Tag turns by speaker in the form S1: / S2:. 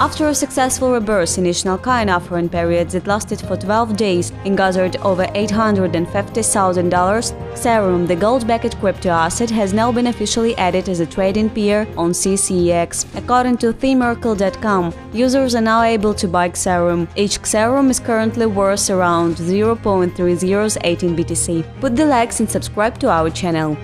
S1: After a successful reverse in coin offering period that lasted for 12 days and gathered over $850,000, Xaurum, the gold-backed crypto asset, has now been officially added as a trading pair on CCEX. According to themerkle.com, users are now able to buy Xaurum. Each Xaurum is currently worth around 0.3018 BTC. Put the likes and subscribe to our channel.